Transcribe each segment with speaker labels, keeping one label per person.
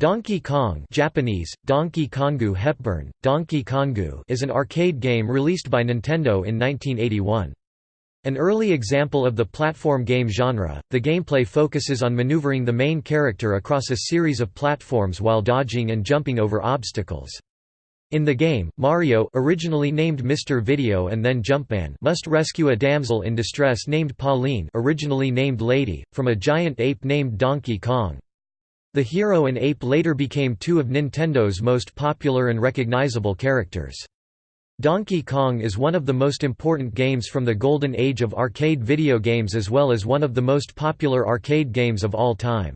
Speaker 1: Donkey Kong Japanese, Donkey Kongu Hepburn, Donkey Kongu is an arcade game released by Nintendo in 1981. An early example of the platform game genre, the gameplay focuses on maneuvering the main character across a series of platforms while dodging and jumping over obstacles. In the game, Mario originally named Mr. Video and then Jumpman must rescue a damsel in distress named Pauline originally named Lady, from a giant ape named Donkey Kong. The hero and ape later became two of Nintendo's most popular and recognizable characters. Donkey Kong is one of the most important games from the golden age of arcade video games as well as one of the most popular arcade games of all time.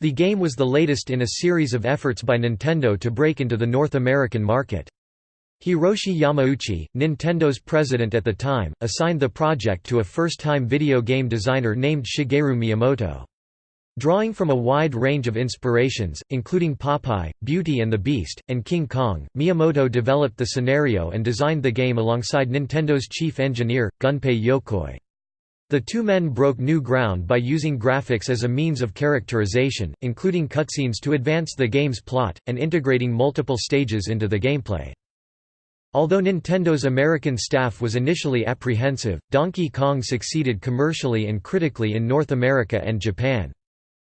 Speaker 1: The game was the latest in a series of efforts by Nintendo to break into the North American market. Hiroshi Yamauchi, Nintendo's president at the time, assigned the project to a first-time video game designer named Shigeru Miyamoto. Drawing from a wide range of inspirations, including Popeye, Beauty and the Beast, and King Kong, Miyamoto developed the scenario and designed the game alongside Nintendo's chief engineer, Gunpei Yokoi. The two men broke new ground by using graphics as a means of characterization, including cutscenes to advance the game's plot, and integrating multiple stages into the gameplay. Although Nintendo's American staff was initially apprehensive, Donkey Kong succeeded commercially and critically in North America and Japan.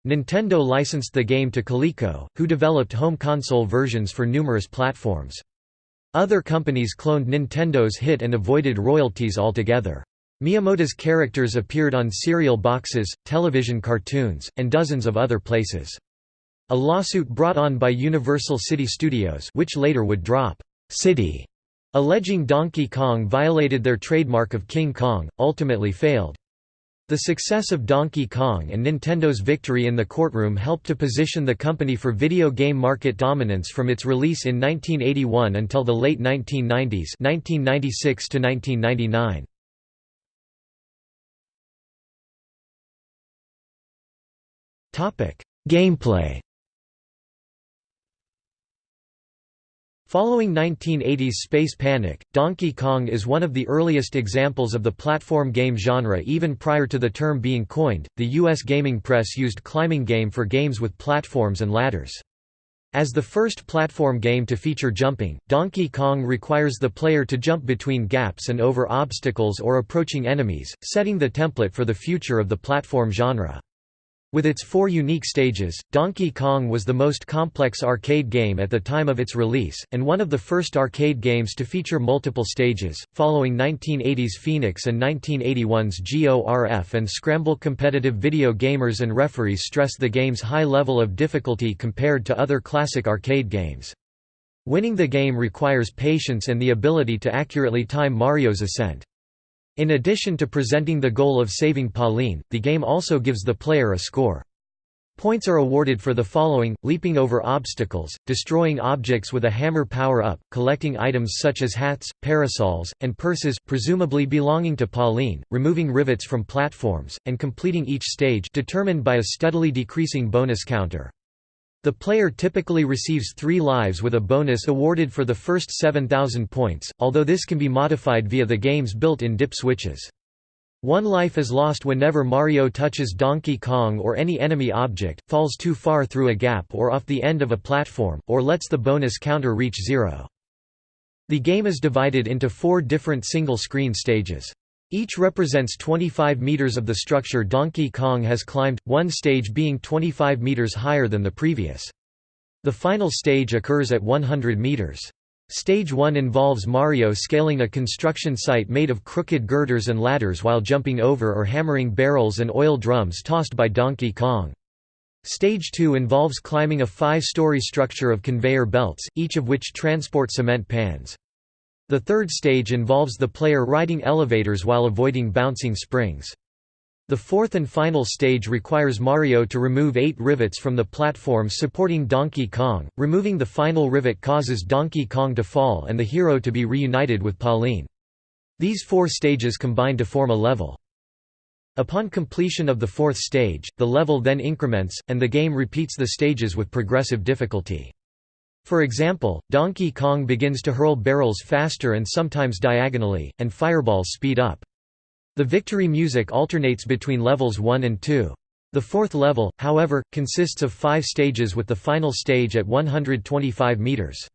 Speaker 1: Nintendo licensed the game to Coleco, who developed home console versions for numerous platforms. Other companies cloned Nintendo's hit and avoided royalties altogether. Miyamoto's characters appeared on cereal boxes, television cartoons, and dozens of other places. A lawsuit brought on by Universal City Studios which later would drop City, alleging Donkey Kong violated their trademark of King Kong, ultimately failed. The success of Donkey Kong and Nintendo's victory in the courtroom helped to position the company for video game market dominance from its release in 1981 until the late 1990s 1996 to 1999. Gameplay Following 1980s space panic, Donkey Kong is one of the earliest examples of the platform game genre even prior to the term being coined. The US gaming press used climbing game for games with platforms and ladders. As the first platform game to feature jumping, Donkey Kong requires the player to jump between gaps and over obstacles or approaching enemies, setting the template for the future of the platform genre. With its four unique stages, Donkey Kong was the most complex arcade game at the time of its release, and one of the first arcade games to feature multiple stages. Following 1980's Phoenix and 1981's GORF and Scramble competitive video gamers and referees stressed the game's high level of difficulty compared to other classic arcade games. Winning the game requires patience and the ability to accurately time Mario's ascent. In addition to presenting the goal of saving Pauline, the game also gives the player a score. Points are awarded for the following, leaping over obstacles, destroying objects with a hammer power-up, collecting items such as hats, parasols, and purses presumably belonging to Pauline, removing rivets from platforms, and completing each stage determined by a steadily decreasing bonus counter. The player typically receives three lives with a bonus awarded for the first 7,000 points, although this can be modified via the game's built-in dip switches. One life is lost whenever Mario touches Donkey Kong or any enemy object, falls too far through a gap or off the end of a platform, or lets the bonus counter reach zero. The game is divided into four different single-screen stages. Each represents 25 meters of the structure Donkey Kong has climbed, one stage being 25 meters higher than the previous. The final stage occurs at 100 meters. Stage 1 involves Mario scaling a construction site made of crooked girders and ladders while jumping over or hammering barrels and oil drums tossed by Donkey Kong. Stage 2 involves climbing a five-story structure of conveyor belts, each of which transport cement pans. The third stage involves the player riding elevators while avoiding bouncing springs. The fourth and final stage requires Mario to remove eight rivets from the platforms supporting Donkey Kong. Removing the final rivet causes Donkey Kong to fall and the hero to be reunited with Pauline. These four stages combine to form a level. Upon completion of the fourth stage, the level then increments, and the game repeats the stages with progressive difficulty. For example, Donkey Kong begins to hurl barrels faster and sometimes diagonally, and fireballs speed up. The victory music alternates between levels 1 and 2. The fourth level, however, consists of five stages with the final stage at 125 meters.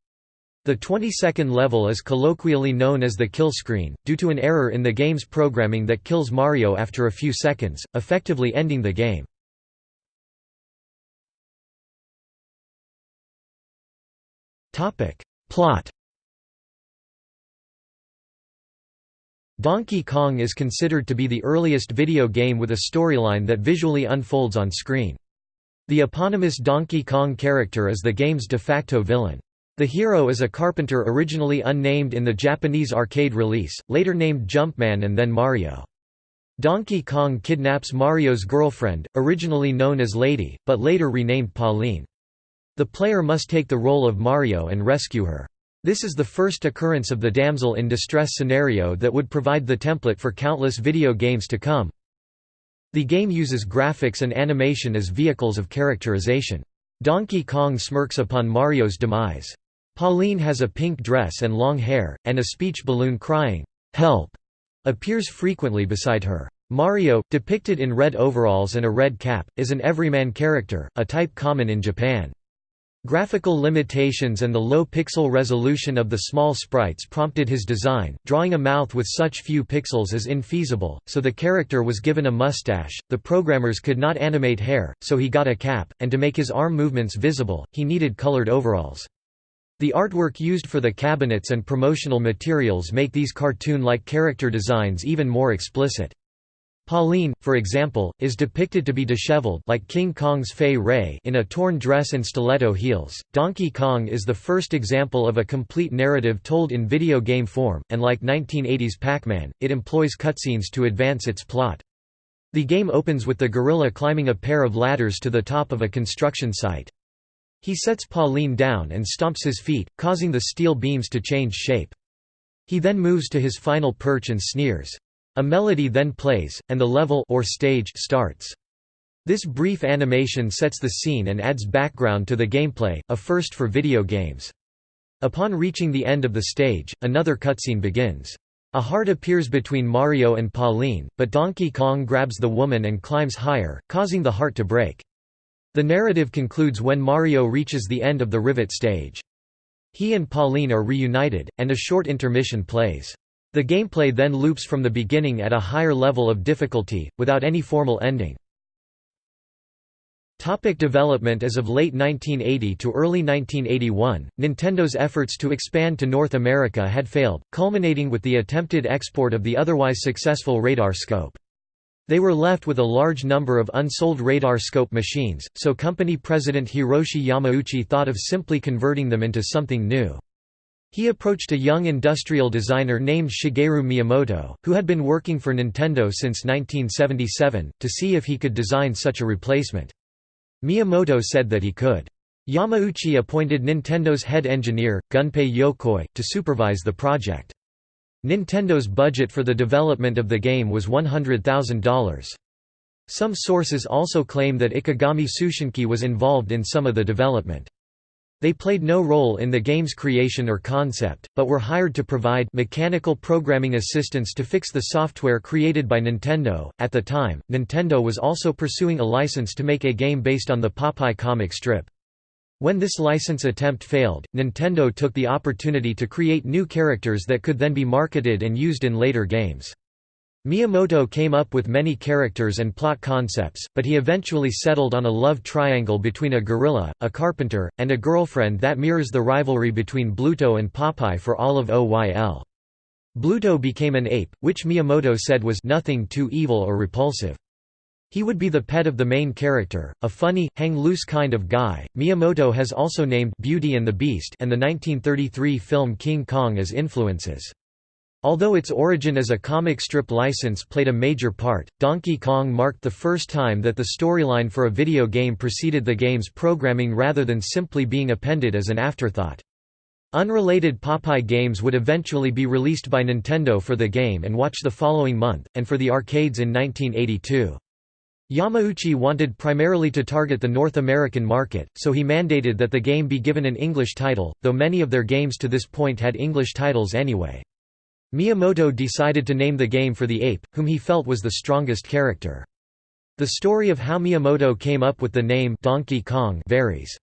Speaker 1: The 22nd level is colloquially known as the kill screen, due to an error in the game's programming that kills Mario after a few seconds, effectively ending the game. Plot Donkey Kong is considered to be the earliest video game with a storyline that visually unfolds on screen. The eponymous Donkey Kong character is the game's de facto villain. The hero is a carpenter originally unnamed in the Japanese arcade release, later named Jumpman and then Mario. Donkey Kong kidnaps Mario's girlfriend, originally known as Lady, but later renamed Pauline. The player must take the role of Mario and rescue her. This is the first occurrence of the damsel in distress scenario that would provide the template for countless video games to come. The game uses graphics and animation as vehicles of characterization. Donkey Kong smirks upon Mario's demise. Pauline has a pink dress and long hair, and a speech balloon crying, "'Help!' appears frequently beside her. Mario, depicted in red overalls and a red cap, is an everyman character, a type common in Japan. Graphical limitations and the low pixel resolution of the small sprites prompted his design. Drawing a mouth with such few pixels is infeasible, so the character was given a mustache. The programmers could not animate hair, so he got a cap, and to make his arm movements visible, he needed colored overalls. The artwork used for the cabinets and promotional materials make these cartoon-like character designs even more explicit. Pauline, for example, is depicted to be disheveled like King Kong's Fay Wray in a torn dress and stiletto heels. Donkey Kong is the first example of a complete narrative told in video game form, and like 1980s Pac-Man, it employs cutscenes to advance its plot. The game opens with the gorilla climbing a pair of ladders to the top of a construction site. He sets Pauline down and stomps his feet, causing the steel beams to change shape. He then moves to his final perch and sneers. A melody then plays, and the level or stage starts. This brief animation sets the scene and adds background to the gameplay, a first for video games. Upon reaching the end of the stage, another cutscene begins. A heart appears between Mario and Pauline, but Donkey Kong grabs the woman and climbs higher, causing the heart to break. The narrative concludes when Mario reaches the end of the rivet stage. He and Pauline are reunited, and a short intermission plays. The gameplay then loops from the beginning at a higher level of difficulty, without any formal ending. Topic development As of late 1980 to early 1981, Nintendo's efforts to expand to North America had failed, culminating with the attempted export of the otherwise successful radar scope. They were left with a large number of unsold radar scope machines, so company president Hiroshi Yamauchi thought of simply converting them into something new. He approached a young industrial designer named Shigeru Miyamoto, who had been working for Nintendo since 1977, to see if he could design such a replacement. Miyamoto said that he could. Yamauchi appointed Nintendo's head engineer, Gunpei Yokoi, to supervise the project. Nintendo's budget for the development of the game was $100,000. Some sources also claim that Ikegami Tsushinki was involved in some of the development. They played no role in the game's creation or concept, but were hired to provide mechanical programming assistance to fix the software created by Nintendo. At the time, Nintendo was also pursuing a license to make a game based on the Popeye comic strip. When this license attempt failed, Nintendo took the opportunity to create new characters that could then be marketed and used in later games. Miyamoto came up with many characters and plot concepts, but he eventually settled on a love triangle between a gorilla, a carpenter, and a girlfriend that mirrors the rivalry between Bluto and Popeye for Olive Oyl. Bluto became an ape, which Miyamoto said was nothing too evil or repulsive. He would be the pet of the main character, a funny, hang-loose kind of guy. Miyamoto has also named Beauty and the Beast and the 1933 film King Kong as influences. Although its origin as a comic strip license played a major part, Donkey Kong marked the first time that the storyline for a video game preceded the game's programming rather than simply being appended as an afterthought. Unrelated Popeye games would eventually be released by Nintendo for the Game & Watch the following month, and for the arcades in 1982. Yamauchi wanted primarily to target the North American market, so he mandated that the game be given an English title, though many of their games to this point had English titles anyway. Miyamoto decided to name the game for the ape, whom he felt was the strongest character. The story of how Miyamoto came up with the name Donkey Kong varies.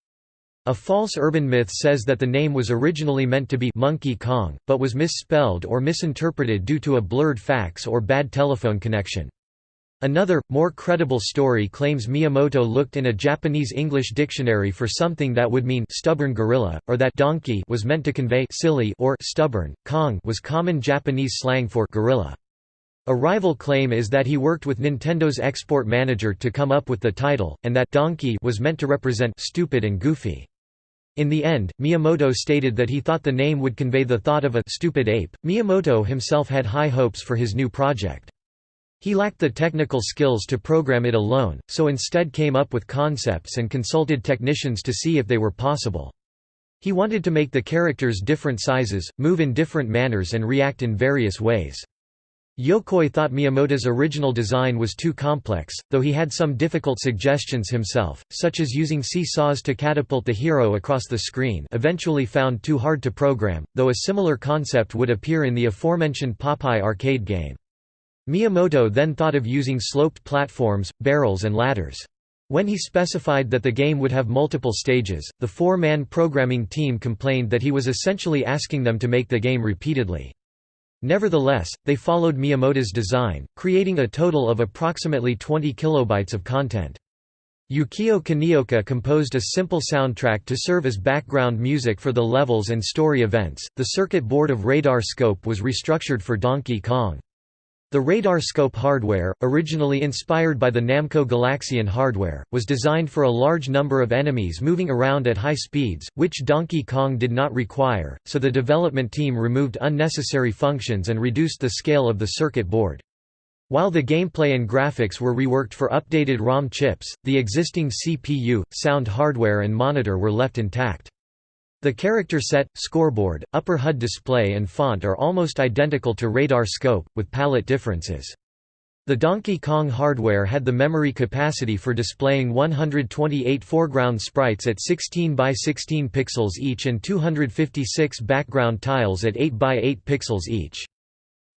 Speaker 1: A false urban myth says that the name was originally meant to be Monkey Kong, but was misspelled or misinterpreted due to a blurred fax or bad telephone connection. Another, more credible story claims Miyamoto looked in a Japanese-English dictionary for something that would mean stubborn gorilla, or that donkey was meant to convey silly or stubborn, Kong was common Japanese slang for gorilla. A rival claim is that he worked with Nintendo's export manager to come up with the title, and that Donkey was meant to represent stupid and goofy. In the end, Miyamoto stated that he thought the name would convey the thought of a stupid ape. Miyamoto himself had high hopes for his new project. He lacked the technical skills to program it alone, so instead came up with concepts and consulted technicians to see if they were possible. He wanted to make the characters different sizes, move in different manners and react in various ways. Yokoi thought Miyamoto's original design was too complex, though he had some difficult suggestions himself, such as using seesaws to catapult the hero across the screen eventually found too hard to program, though a similar concept would appear in the aforementioned Popeye arcade game. Miyamoto then thought of using sloped platforms, barrels and ladders. When he specified that the game would have multiple stages, the four-man programming team complained that he was essentially asking them to make the game repeatedly. Nevertheless, they followed Miyamoto's design, creating a total of approximately 20 kilobytes of content. Yukio Kaneoka composed a simple soundtrack to serve as background music for the levels and story events. The circuit board of Radar Scope was restructured for Donkey Kong. The radar scope hardware, originally inspired by the Namco Galaxian hardware, was designed for a large number of enemies moving around at high speeds, which Donkey Kong did not require, so the development team removed unnecessary functions and reduced the scale of the circuit board. While the gameplay and graphics were reworked for updated ROM chips, the existing CPU, sound hardware and monitor were left intact. The character set, scoreboard, upper HUD display and font are almost identical to Radar Scope, with palette differences. The Donkey Kong hardware had the memory capacity for displaying 128 foreground sprites at 16 by 16 pixels each and 256 background tiles at 8 by 8 pixels each.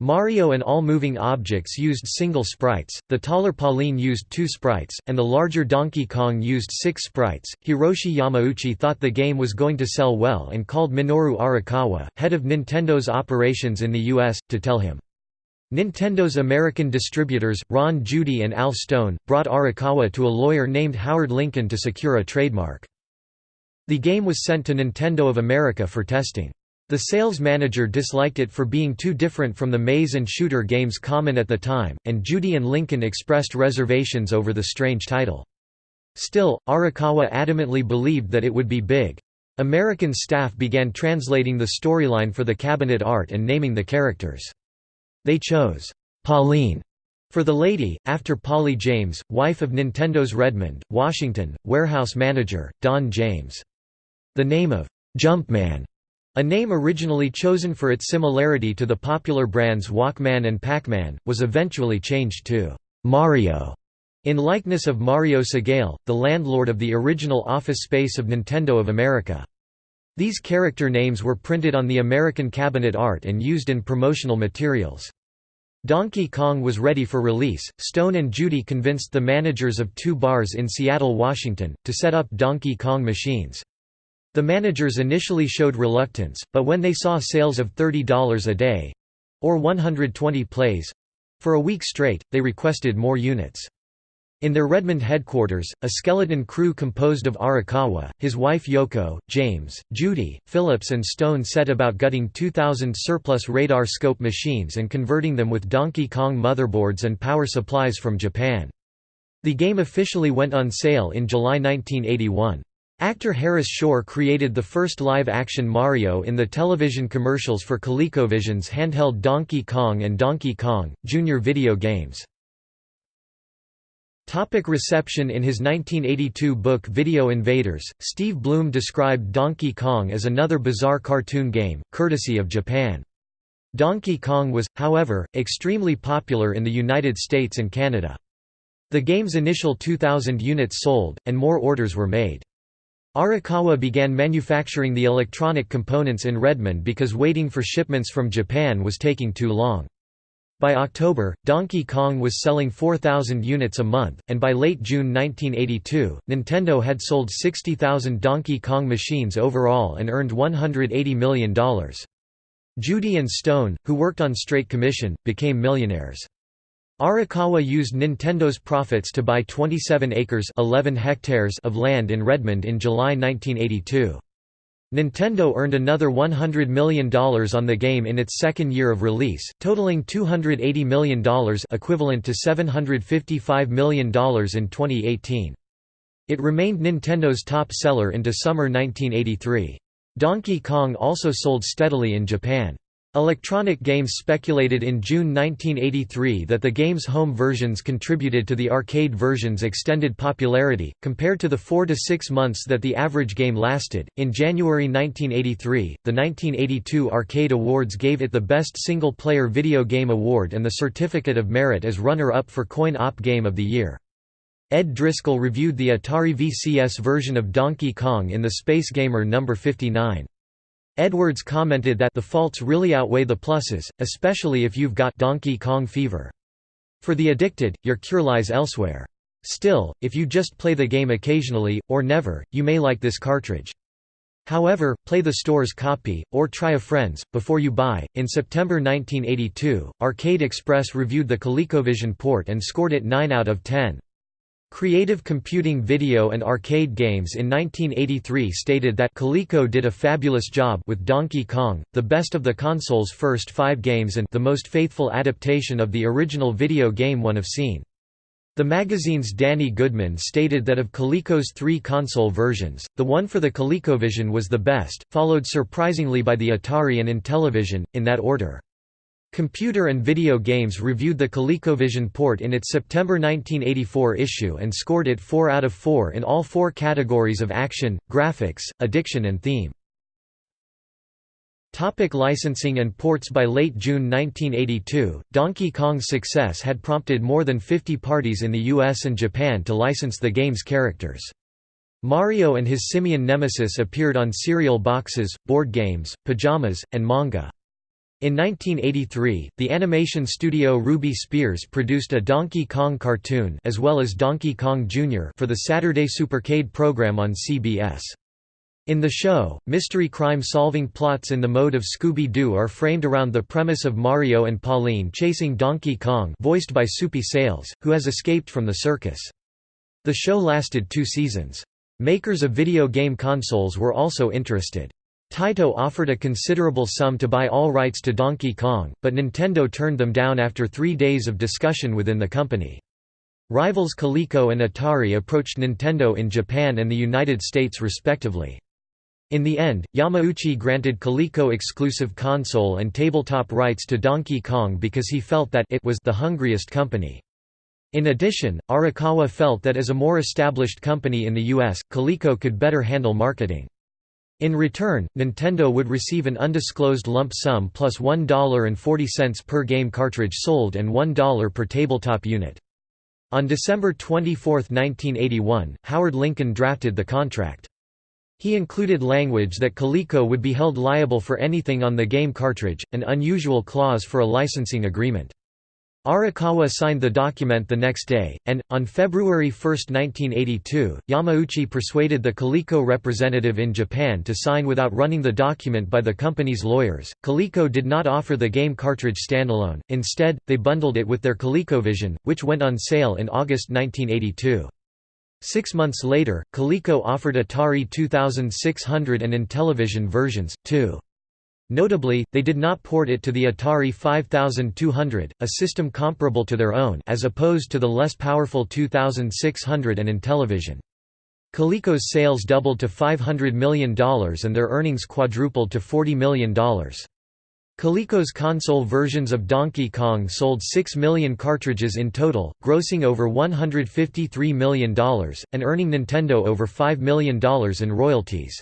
Speaker 1: Mario and all moving objects used single sprites, the taller Pauline used two sprites, and the larger Donkey Kong used six sprites. Hiroshi Yamauchi thought the game was going to sell well and called Minoru Arakawa, head of Nintendo's operations in the US, to tell him. Nintendo's American distributors, Ron Judy and Al Stone, brought Arakawa to a lawyer named Howard Lincoln to secure a trademark. The game was sent to Nintendo of America for testing. The sales manager disliked it for being too different from the maze and shooter games common at the time, and Judy and Lincoln expressed reservations over the strange title. Still, Arakawa adamantly believed that it would be big. American staff began translating the storyline for the cabinet art and naming the characters. They chose, "'Pauline' for the lady, after Polly James, wife of Nintendo's Redmond, Washington, warehouse manager, Don James. The name of "'Jumpman' A name originally chosen for its similarity to the popular brands Walkman and Pac-Man, was eventually changed to Mario in likeness of Mario Segale, the landlord of the original office space of Nintendo of America. These character names were printed on the American cabinet art and used in promotional materials. Donkey Kong was ready for release. Stone and Judy convinced the managers of two bars in Seattle, Washington, to set up Donkey Kong machines. The managers initially showed reluctance, but when they saw sales of $30 a day—or 120 plays—for a week straight, they requested more units. In their Redmond headquarters, a skeleton crew composed of Arakawa, his wife Yoko, James, Judy, Phillips and Stone set about gutting 2,000 surplus radar scope machines and converting them with Donkey Kong motherboards and power supplies from Japan. The game officially went on sale in July 1981. Actor Harris Shore created the first live-action Mario in the television commercials for ColecoVision's handheld Donkey Kong and Donkey Kong, Jr. video games. Topic reception In his 1982 book Video Invaders, Steve Bloom described Donkey Kong as another bizarre cartoon game, courtesy of Japan. Donkey Kong was, however, extremely popular in the United States and Canada. The game's initial 2,000 units sold, and more orders were made. Arakawa began manufacturing the electronic components in Redmond because waiting for shipments from Japan was taking too long. By October, Donkey Kong was selling 4,000 units a month, and by late June 1982, Nintendo had sold 60,000 Donkey Kong machines overall and earned $180 million. Judy and Stone, who worked on Straight Commission, became millionaires. Arakawa used Nintendo's profits to buy 27 acres 11 hectares of land in Redmond in July 1982. Nintendo earned another $100 million on the game in its second year of release, totaling $280 million equivalent to $755 million in 2018. It remained Nintendo's top seller into summer 1983. Donkey Kong also sold steadily in Japan. Electronic Games speculated in June 1983 that the game's home versions contributed to the arcade version's extended popularity, compared to the four to six months that the average game lasted. In January 1983, the 1982 Arcade Awards gave it the Best Single Player Video Game Award and the Certificate of Merit as runner up for Coin Op Game of the Year. Ed Driscoll reviewed the Atari VCS version of Donkey Kong in the Space Gamer No. 59. Edwards commented that the faults really outweigh the pluses, especially if you've got Donkey Kong fever. For the addicted, your cure lies elsewhere. Still, if you just play the game occasionally, or never, you may like this cartridge. However, play the store's copy, or try a friend's, before you buy. In September 1982, Arcade Express reviewed the ColecoVision port and scored it 9 out of 10. Creative Computing Video and Arcade Games in 1983 stated that Coleco did a fabulous job with Donkey Kong, the best of the console's first five games and the most faithful adaptation of the original video game one have seen. The magazine's Danny Goodman stated that of Coleco's three console versions, the one for the ColecoVision was the best, followed surprisingly by the Atari and Intellivision, in that order. Computer and Video Games reviewed the ColecoVision port in its September 1984 issue and scored it 4 out of 4 in all four categories of action, graphics, addiction and theme. Topic licensing and ports By late June 1982, Donkey Kong's success had prompted more than 50 parties in the US and Japan to license the game's characters. Mario and his simian nemesis appeared on cereal boxes, board games, pajamas, and manga. In 1983, the animation studio Ruby Spears produced a Donkey Kong cartoon as well as Donkey Kong Jr. for the Saturday Supercade program on CBS. In the show, mystery crime-solving plots in the mode of Scooby-Doo are framed around the premise of Mario and Pauline chasing Donkey Kong voiced by Soupy Sales, who has escaped from the circus. The show lasted two seasons. Makers of video game consoles were also interested. Taito offered a considerable sum to buy all rights to Donkey Kong, but Nintendo turned them down after three days of discussion within the company. Rivals Coleco and Atari approached Nintendo in Japan and the United States respectively. In the end, Yamauchi granted Coleco exclusive console and tabletop rights to Donkey Kong because he felt that it was the hungriest company. In addition, Arakawa felt that as a more established company in the US, Coleco could better handle marketing. In return, Nintendo would receive an undisclosed lump sum plus 1.40 per game cartridge sold and $1 per tabletop unit. On December 24, 1981, Howard Lincoln drafted the contract. He included language that Coleco would be held liable for anything on the game cartridge, an unusual clause for a licensing agreement. Arakawa signed the document the next day, and, on February 1, 1982, Yamauchi persuaded the Coleco representative in Japan to sign without running the document by the company's lawyers. Coleco did not offer the game cartridge standalone, instead, they bundled it with their ColecoVision, which went on sale in August 1982. Six months later, Coleco offered Atari 2600 and Intellivision versions, too. Notably, they did not port it to the Atari 5200, a system comparable to their own as opposed to the less powerful 2600 and Intellivision. Coleco's sales doubled to $500 million and their earnings quadrupled to $40 million. Coleco's console versions of Donkey Kong sold 6 million cartridges in total, grossing over $153 million, and earning Nintendo over $5 million in royalties.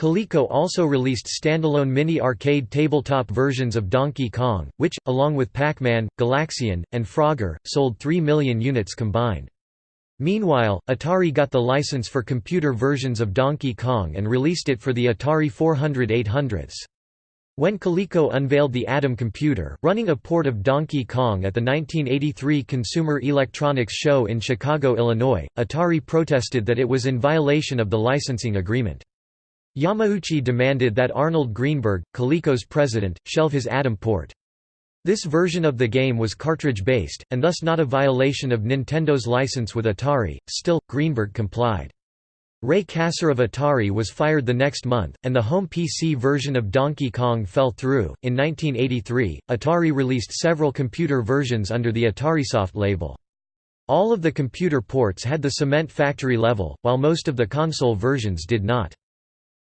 Speaker 1: Coleco also released standalone mini-arcade tabletop versions of Donkey Kong, which, along with Pac-Man, Galaxian, and Frogger, sold 3 million units combined. Meanwhile, Atari got the license for computer versions of Donkey Kong and released it for the Atari 400 800s. When Coleco unveiled the Adam computer, running a port of Donkey Kong at the 1983 Consumer Electronics Show in Chicago, Illinois, Atari protested that it was in violation of the licensing agreement. Yamauchi demanded that Arnold Greenberg, Coleco's president, shelve his Adam port. This version of the game was cartridge-based, and thus not a violation of Nintendo's license with Atari, still, Greenberg complied. Ray Kassar of Atari was fired the next month, and the home PC version of Donkey Kong fell through. In 1983, Atari released several computer versions under the AtariSoft label. All of the computer ports had the cement factory level, while most of the console versions did not.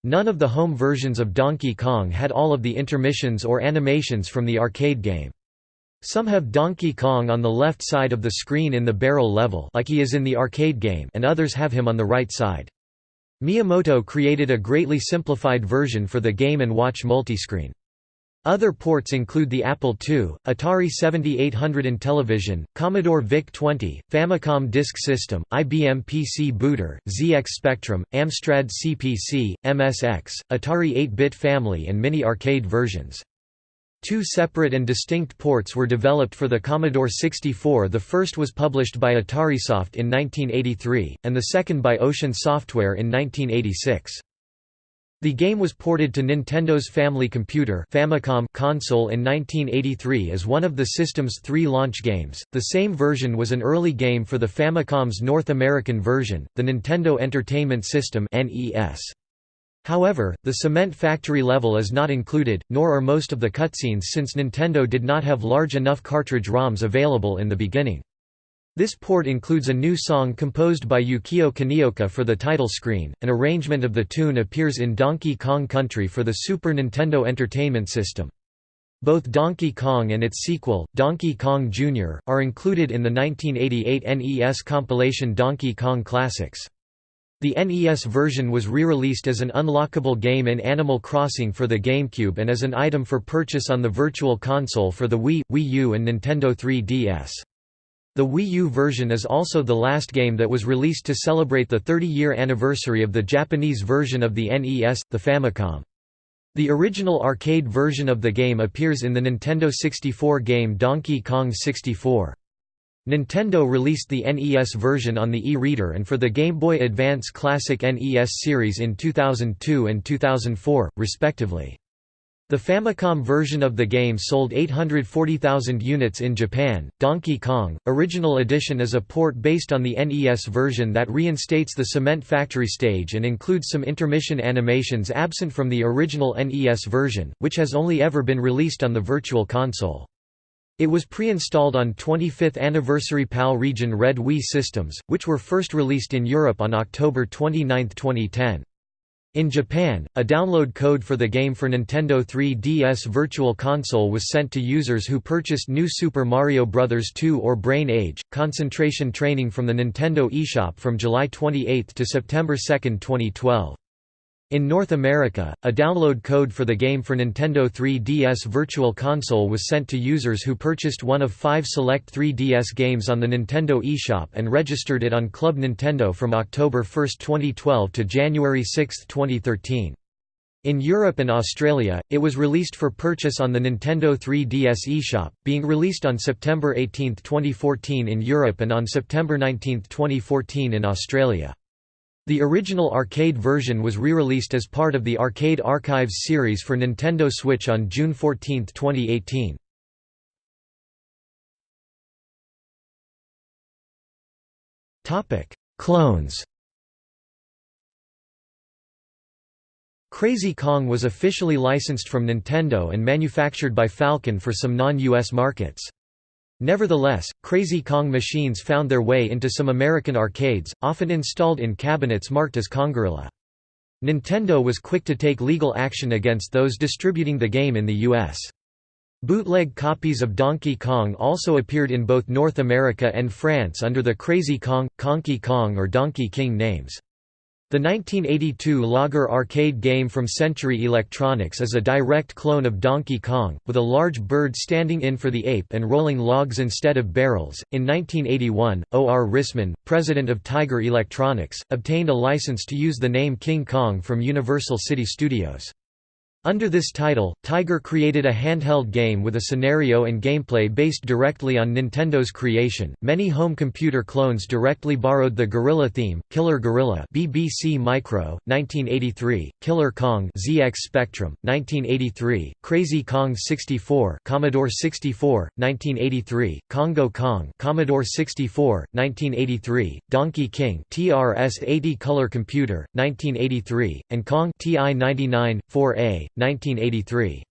Speaker 1: None of the home versions of Donkey Kong had all of the intermissions or animations from the arcade game. Some have Donkey Kong on the left side of the screen in the barrel level like he is in the arcade game and others have him on the right side. Miyamoto created a greatly simplified version for the Game & Watch multiscreen. Other ports include the Apple II, Atari 7800 Intellivision, Commodore VIC-20, Famicom Disk System, IBM PC Booter, ZX Spectrum, Amstrad CPC, MSX, Atari 8-bit family and mini arcade versions. Two separate and distinct ports were developed for the Commodore 64 the first was published by AtariSoft in 1983, and the second by Ocean Software in 1986. The game was ported to Nintendo's Family Computer Famicom console in 1983 as one of the system's three launch games. The same version was an early game for the Famicom's North American version, the Nintendo Entertainment System (NES). However, the cement factory level is not included, nor are most of the cutscenes since Nintendo did not have large enough cartridge ROMs available in the beginning. This port includes a new song composed by Yukio Kaneoka for the title screen. An arrangement of the tune appears in Donkey Kong Country for the Super Nintendo Entertainment System. Both Donkey Kong and its sequel, Donkey Kong Jr., are included in the 1988 NES compilation Donkey Kong Classics. The NES version was re-released as an unlockable game in Animal Crossing for the GameCube and as an item for purchase on the Virtual Console for the Wii, Wii U and Nintendo 3DS. The Wii U version is also the last game that was released to celebrate the 30-year anniversary of the Japanese version of the NES, the Famicom. The original arcade version of the game appears in the Nintendo 64 game Donkey Kong 64. Nintendo released the NES version on the e-reader and for the Game Boy Advance Classic NES series in 2002 and 2004, respectively. The Famicom version of the game sold 840,000 units in Japan. Donkey Kong Original Edition is a port based on the NES version that reinstates the Cement Factory stage and includes some intermission animations absent from the original NES version, which has only ever been released on the Virtual Console. It was pre-installed on 25th anniversary PAL region Red Wii systems, which were first released in Europe on October 29, 2010. In Japan, a download code for the game for Nintendo 3DS Virtual Console was sent to users who purchased New Super Mario Bros. 2 or Brain Age. Concentration training from the Nintendo eShop from July 28 to September 2, 2012. In North America, a download code for the game for Nintendo 3DS Virtual Console was sent to users who purchased one of five select 3DS games on the Nintendo eShop and registered it on Club Nintendo from October 1, 2012 to January 6, 2013. In Europe and Australia, it was released for purchase on the Nintendo 3DS eShop, being released on September 18, 2014 in Europe and on September 19, 2014 in Australia. The original arcade version was re-released as part of the Arcade Archives series for Nintendo Switch on June 14, 2018. Clones Crazy Kong was officially licensed from Nintendo and manufactured by Falcon for some non-US markets. Nevertheless, Crazy Kong machines found their way into some American arcades, often installed in cabinets marked as Kongorilla. Nintendo was quick to take legal action against those distributing the game in the U.S. Bootleg copies of Donkey Kong also appeared in both North America and France under the Crazy Kong, Conky Kong or Donkey King names. The 1982 Logger arcade game from Century Electronics is a direct clone of Donkey Kong, with a large bird standing in for the ape and rolling logs instead of barrels. In 1981, O. R. Rissman, president of Tiger Electronics, obtained a license to use the name King Kong from Universal City Studios. Under this title, Tiger created a handheld game with a scenario and gameplay based directly on Nintendo's creation. Many home computer clones directly borrowed the Gorilla theme. Killer Gorilla, BBC Micro, 1983; Killer Kong, ZX Spectrum, 1983; Crazy Kong 64, Commodore 64, 1983; Congo Kong, Commodore 64, 1983; Donkey King, TRS-80 Color Computer, 1983, and Kong TI-99 4A, 1983.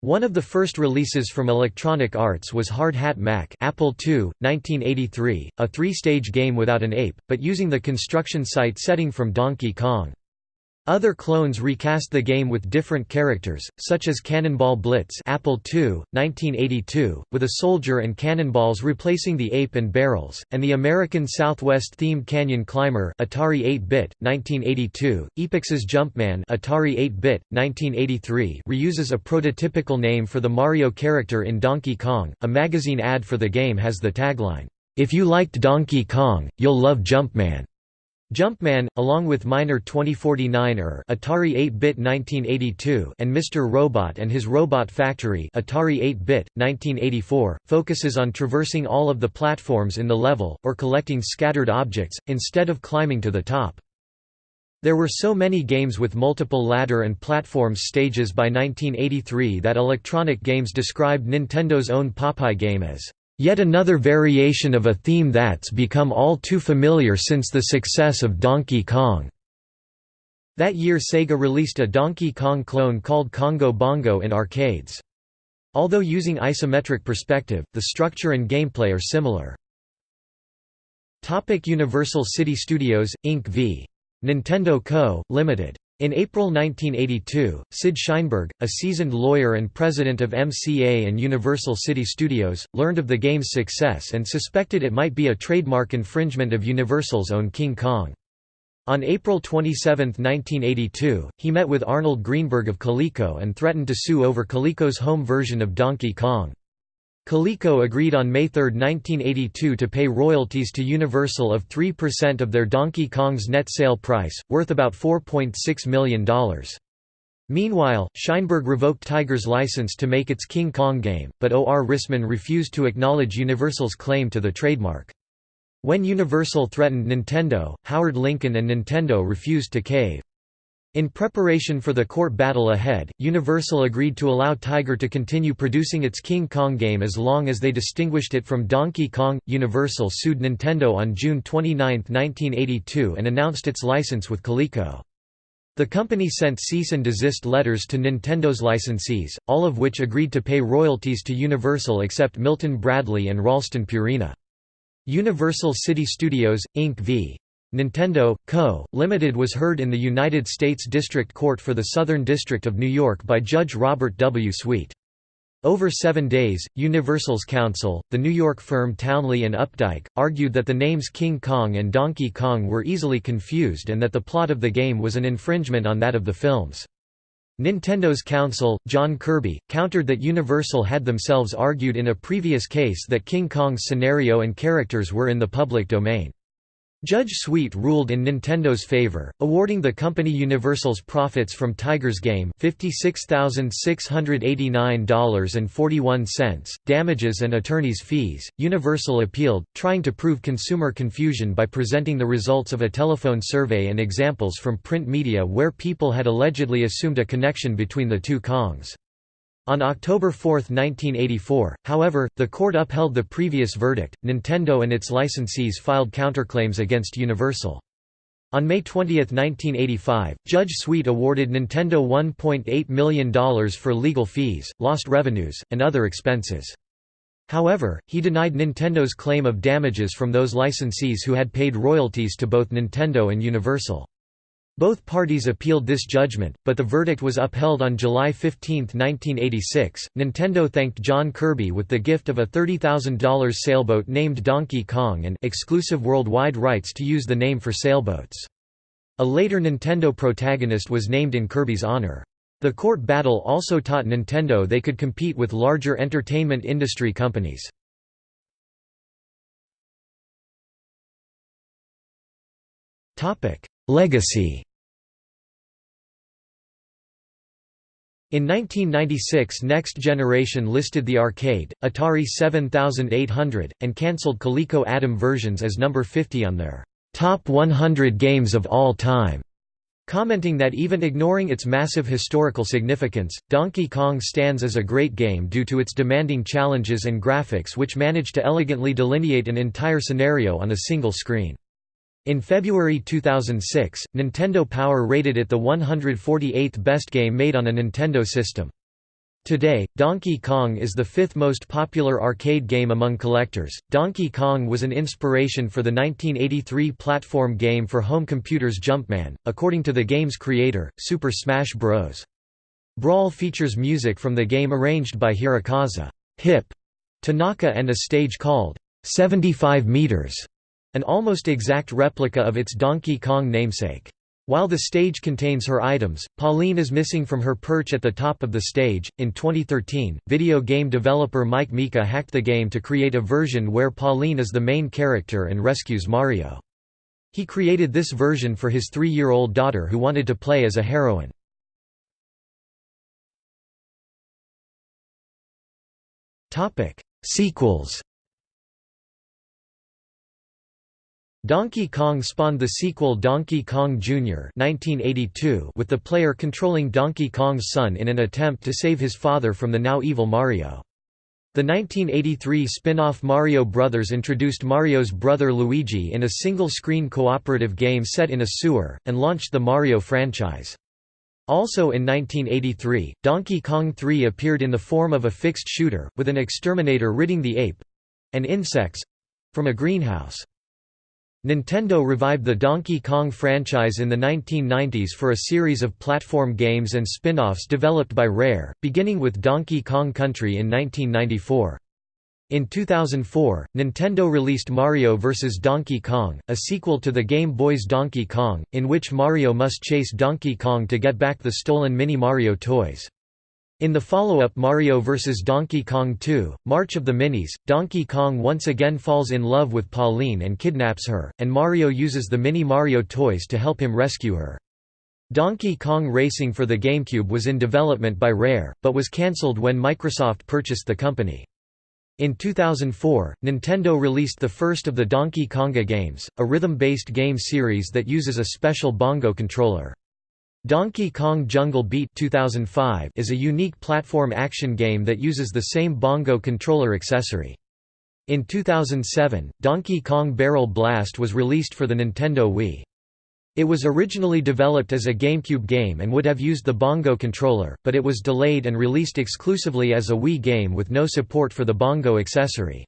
Speaker 1: One of the first releases from Electronic Arts was Hard Hat Mack Apple II, 1983, a three-stage game without an ape, but using the construction site setting from Donkey Kong. Other clones recast the game with different characters, such as Cannonball Blitz Apple II, 1982, with a soldier and cannonballs replacing the ape and barrels, and the American Southwest-themed Canyon Climber Atari 8-bit, 1982, Epyx's Jumpman Atari 8-bit, 1983 reuses a prototypical name for the Mario character in Donkey Kong. A magazine ad for the game has the tagline, "'If you liked Donkey Kong, you'll love Jumpman'". Jumpman, along with Miner 2049er Atari 8-bit 1982 and Mr. Robot and His Robot Factory Atari 8-bit, 1984, focuses on traversing all of the platforms in the level, or collecting scattered objects, instead of climbing to the top. There were so many games with multiple ladder and platforms stages by 1983 that Electronic Games described Nintendo's own Popeye game as Yet another variation of a theme that's become all too familiar since the success of Donkey Kong. That year Sega released a Donkey Kong clone called Congo Bongo in arcades. Although using isometric perspective, the structure and gameplay are similar. Topic Universal City Studios, Inc. v. Nintendo Co., Limited. In April 1982, Sid Sheinberg, a seasoned lawyer and president of MCA and Universal City Studios, learned of the game's success and suspected it might be a trademark infringement of Universal's own King Kong. On April 27, 1982, he met with Arnold Greenberg of Coleco and threatened to sue over Coleco's home version of Donkey Kong. Coleco agreed on May 3, 1982 to pay royalties to Universal of 3% of their Donkey Kong's net sale price, worth about $4.6 million. Meanwhile, Sheinberg revoked Tiger's license to make its King Kong game, but O.R. Rissman refused to acknowledge Universal's claim to the trademark. When Universal threatened Nintendo, Howard Lincoln and Nintendo refused to cave. In preparation for the court battle ahead, Universal agreed to allow Tiger to continue producing its King Kong game as long as they distinguished it from Donkey Kong. Universal sued Nintendo on June 29, 1982 and announced its license with Coleco. The company sent cease and desist letters to Nintendo's licensees, all of which agreed to pay royalties to Universal except Milton Bradley and Ralston Purina. Universal City Studios, Inc. v. Nintendo, Co., Limited was heard in the United States District Court for the Southern District of New York by Judge Robert W. Sweet. Over seven days, Universal's counsel, the New York firm Townley and Updike, argued that the names King Kong and Donkey Kong were easily confused and that the plot of the game was an infringement on that of the films. Nintendo's counsel, John Kirby, countered that Universal had themselves argued in a previous case that King Kong's scenario and characters were in the public domain. Judge Sweet ruled in Nintendo's favor, awarding the company Universal's profits from Tiger's Game $56,689.41, damages and attorney's fees. Universal appealed, trying to prove consumer confusion by presenting the results of a telephone survey and examples from print media where people had allegedly assumed a connection between the two Kongs. On October 4, 1984, however, the court upheld the previous verdict. Nintendo and its licensees filed counterclaims against Universal. On May 20, 1985, Judge Sweet awarded Nintendo $1.8 million for legal fees, lost revenues, and other expenses. However, he denied Nintendo's claim of damages from those licensees who had paid royalties to both Nintendo and Universal. Both parties appealed this judgment, but the verdict was upheld on July 15, 1986. Nintendo thanked John Kirby with the gift of a $30,000 sailboat named Donkey Kong and exclusive worldwide rights to use the name for sailboats. A later Nintendo protagonist was named in Kirby's honor. The court battle also taught Nintendo they could compete with larger entertainment industry companies. Topic: Legacy In 1996 Next Generation listed the arcade, Atari 7800, and cancelled Coleco Adam versions as number 50 on their top 100 games of all time. Commenting that even ignoring its massive historical significance, Donkey Kong stands as a great game due to its demanding challenges and graphics which manage to elegantly delineate an entire scenario on a single screen. In February 2006, Nintendo Power rated it the 148th best game made on a Nintendo system. Today, Donkey Kong is the fifth most popular arcade game among collectors. Donkey Kong was an inspiration for the 1983 platform game for home computers Jumpman, according to the game's creator, Super Smash Bros. Brawl features music from the game arranged by Hirokazu Hip Tanaka and a stage called 75 meters, an almost exact replica of its Donkey Kong namesake. While the stage contains her items, Pauline is missing from her perch at the top of the stage. In 2013, video game developer Mike Mika hacked the game to create a version where Pauline is the main character and rescues Mario. He created this version for his three-year-old daughter who wanted to play as a heroine. Sequels Donkey Kong spawned the sequel Donkey Kong Jr. 1982 with the player controlling Donkey Kong's son in an attempt to save his father from the now evil Mario. The 1983 spin-off Mario Brothers introduced Mario's brother Luigi in a single-screen cooperative game set in a sewer, and launched the Mario franchise. Also in 1983, Donkey Kong 3 appeared in the form of a fixed shooter, with an exterminator ridding the ape—and insects—from a greenhouse. Nintendo revived the Donkey Kong franchise in the 1990s for a series of platform games and spin-offs developed by Rare, beginning with Donkey Kong Country in 1994. In 2004, Nintendo released Mario vs. Donkey Kong, a sequel to the Game Boy's Donkey Kong, in which Mario must chase Donkey Kong to get back the stolen Mini Mario toys. In the follow-up Mario vs. Donkey Kong 2, March of the Minis, Donkey Kong once again falls in love with Pauline and kidnaps her, and Mario uses the Mini Mario toys to help him rescue her. Donkey Kong Racing for the GameCube was in development by Rare, but was cancelled when Microsoft purchased the company. In 2004, Nintendo released the first of the Donkey Konga games, a rhythm-based game series that uses a special bongo controller. Donkey Kong Jungle Beat 2005 is a unique platform action game that uses the same bongo controller accessory. In 2007, Donkey Kong Barrel Blast was released for the Nintendo Wii. It was originally developed as a GameCube game and would have used the bongo controller, but it was delayed and released exclusively as a Wii game with no support for the bongo accessory.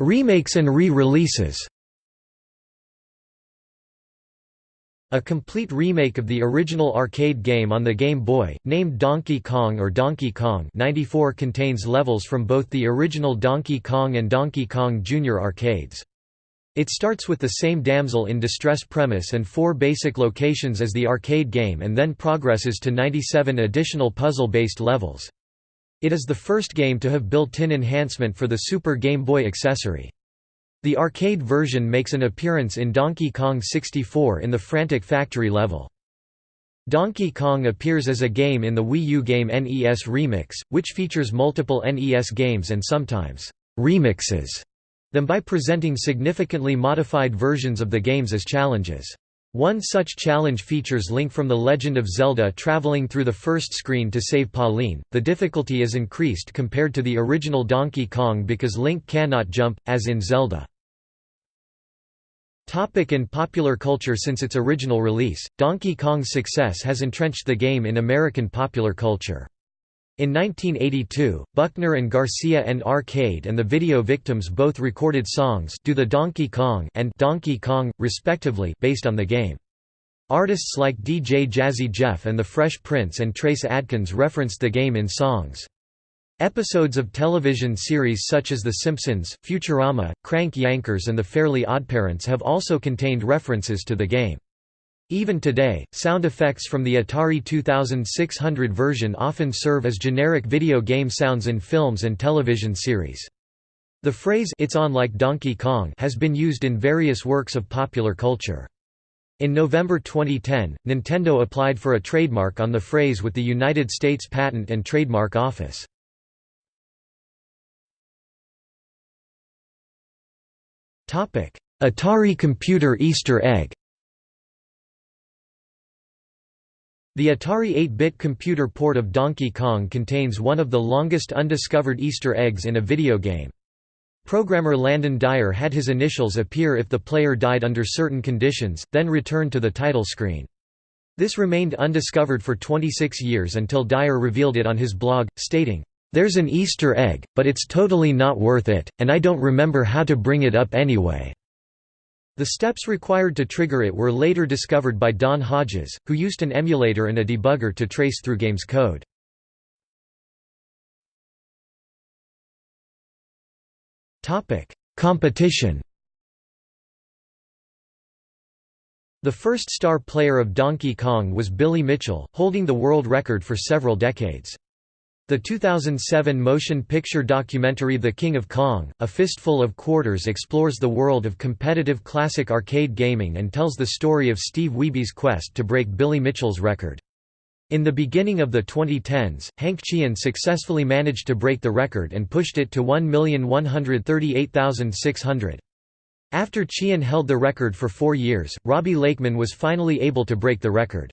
Speaker 1: Remakes and re-releases A complete remake of the original arcade game on the Game Boy, named Donkey Kong or Donkey Kong 94 contains levels from both the original Donkey Kong and Donkey Kong Jr. arcades. It starts with the same damsel in distress premise and four basic locations as the arcade game and then progresses to 97 additional puzzle-based levels. It is the first game to have built-in enhancement for the Super Game Boy accessory. The arcade version makes an appearance in Donkey Kong 64 in the Frantic Factory level. Donkey Kong appears as a game in the Wii U game NES Remix, which features multiple NES games and sometimes remixes them by presenting significantly modified versions of the games as challenges. One such challenge features Link from The Legend of Zelda traveling through the first screen to save Pauline. The difficulty is increased compared to the original Donkey Kong because Link cannot jump, as in Zelda. Topic in popular culture Since its original release, Donkey Kong's success has entrenched the game in American popular culture. In 1982, Buckner and Garcia and Arcade and the Video Victims both recorded songs Do the Donkey Kong and Donkey Kong, respectively based on the game. Artists like DJ Jazzy Jeff and the Fresh Prince and Trace Adkins referenced the game in songs. Episodes of television series such as The Simpsons, Futurama, Crank Yankers and The Fairly Oddparents have also contained references to the game. Even today, sound effects from the Atari 2600 version often serve as generic video game sounds in films and television series. The phrase it's on like Donkey Kong has been used in various works of popular culture. In November 2010, Nintendo applied for a trademark on the phrase with the United States Patent and Trademark Office. Atari computer Easter egg The Atari 8-bit computer port of Donkey Kong contains one of the longest undiscovered Easter eggs in a video game. Programmer Landon Dyer had his initials appear if the player died under certain conditions, then return to the title screen. This remained undiscovered for 26 years until Dyer revealed it on his blog, stating, "...there's an Easter egg, but it's totally not worth it, and I don't remember how to bring it up anyway." The steps required to trigger it were later discovered by Don Hodges, who used an emulator and a debugger to trace through game's code. Competition The first star player of Donkey Kong was Billy Mitchell, holding the world record for several decades. The 2007 motion picture documentary The King of Kong, A Fistful of Quarters explores the world of competitive classic arcade gaming and tells the story of Steve Wiebe's quest to break Billy Mitchell's record. In the beginning of the 2010s, Hank Chien successfully managed to break the record and pushed it to 1,138,600. After Chien held the record for four years, Robbie Lakeman was finally able to break the record.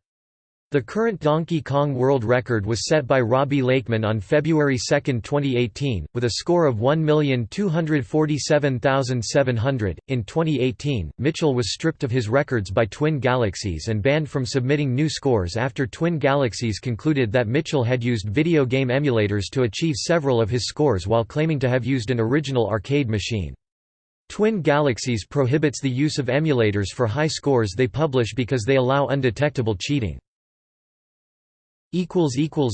Speaker 1: The current Donkey Kong world record was set by Robbie Lakeman on February 2, 2018, with a score of 1,247,700. In 2018, Mitchell was stripped of his records by Twin Galaxies and banned from submitting new scores after Twin Galaxies concluded that Mitchell had used video game emulators to achieve several of his scores while claiming to have used an original arcade machine. Twin Galaxies prohibits the use of emulators for high scores they publish because they allow undetectable cheating.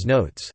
Speaker 1: Notes